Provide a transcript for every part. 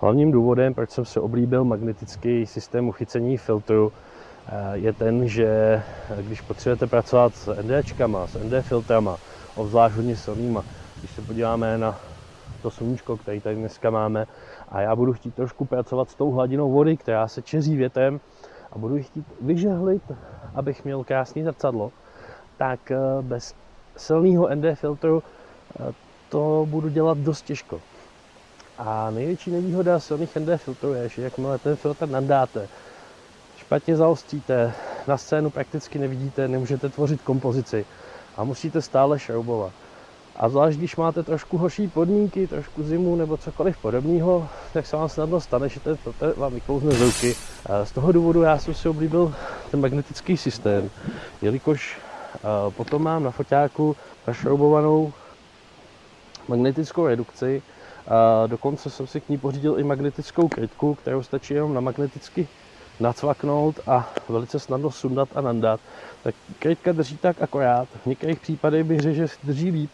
Hlavním důvodem, proč jsem se oblíbil magnetický systém uchycení filtru, eh, je ten, že když potřebujete pracovat s NDčkama, s ND filtrama, obzvlášť hodně silnýma, když se podíváme na to sluníčko, který tady dneska máme, a já budu chtít trošku pracovat s tou hladinou vody, která se čeří větem, a budu chtít vyžehlit, abych měl krásný zrcadlo, tak eh, bez silného ND filtru eh, to budu dělat dost těžko. A největší nevýhoda silných ND filtrů je, že jakmile ten filtr nadáte, špatně zaostříte, na scénu prakticky nevidíte, nemůžete tvořit kompozici a musíte stále šroubovat. A zvlášť, když máte trošku horší podmínky, trošku zimu nebo cokoliv podobného, tak se vám snadno stane, že ten filtr vám vyklouzne z ruky. Z toho důvodu já jsem si oblíbil ten magnetický systém, jelikož potom mám na foťáku našroubovanou magnetickou redukci. A dokonce jsem si k ní pořídil i magnetickou krytku, kterou stačí jenom na magneticky nacvaknout a velice snadno sundat a nandat. Tak krytka drží tak akorát. V některých případech bych řekl, že drží líp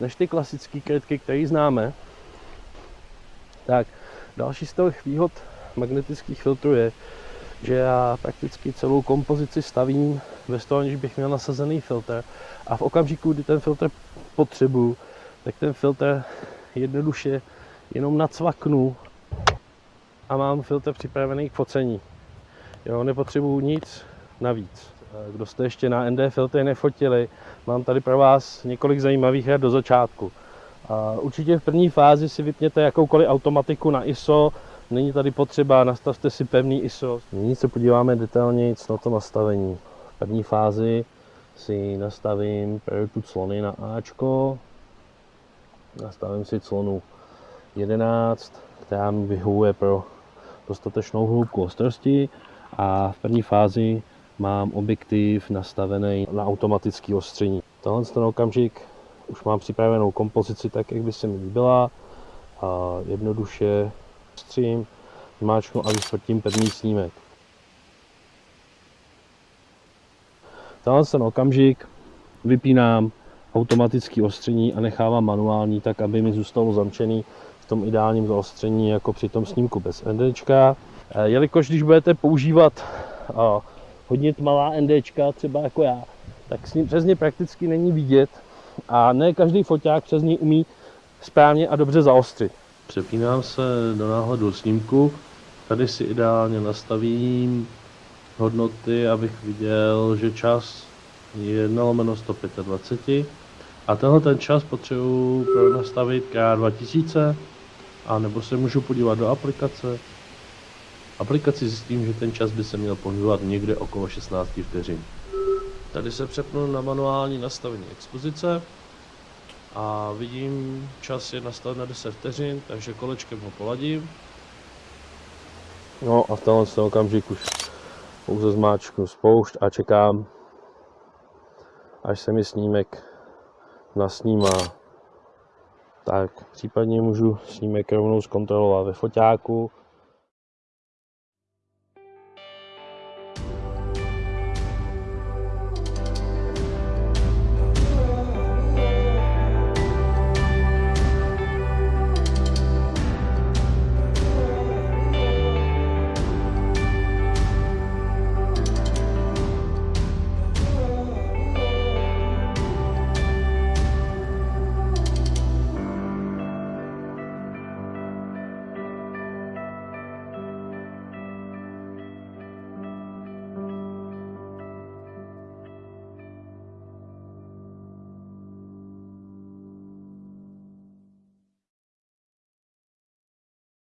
než ty klasické krytky, které známe. Tak další z těch výhod magnetických filtrů je, že já prakticky celou kompozici stavím bez toho, aniž bych měl nasazený filtr. A v okamžiku, kdy ten filtr potřebuju, tak ten filtr jednoduše jenom nacvaknu a mám filtr připravený k focení. Jo, nepotřebuju nic navíc. Kdo jste ještě na ND filtry nefotili, mám tady pro vás několik zajímavých her do začátku. Určitě v první fázi si vypněte jakoukoliv automatiku na ISO, není tady potřeba, nastavte si pevný ISO. Nyní se podíváme detailně na to nastavení. V první fázi si nastavím prioritu clony na Ačko, nastavím si clonu 11, která mi vyhovuje pro dostatečnou hloubku ostrosti a v první fázi mám objektiv nastavený na automatický ostření. Tohle ten okamžik už mám připravenou kompozici tak, jak by se mi líbila a jednoduše střím, zmáčknu a vysvrtím první snímek. Tenhle ten okamžik vypínám automatický ostření a nechávám manuální, tak aby mi zůstalo zamčený v tom ideálním zaostření jako při tom snímku bez NDčka. Eh, jelikož když budete používat hodně tmavá NDčka, třeba jako já, tak s ním přes ně prakticky není vidět a ne každý foťák přes ní umí správně a dobře zaostřit. Přepínám se do náhledu snímku, tady si ideálně nastavím hodnoty, abych viděl, že čas je 1 lomeno 125 a tenhle ten čas potřebuji nastavit K2000 a nebo se můžu podívat do aplikace aplikaci zjistím, že ten čas by se měl pohybovat někde okolo 16 vteřin. Tady se přepnu na manuální nastavení expozice a vidím, čas je nastaven na 10 vteřin, takže kolečkem ho poladím. No a v tenhle okamžik už pouze zmáčknu spoušť a čekám, až se mi snímek nasnímá. Tak případně můžu snímek rovnou zkontrolovat ve foťáku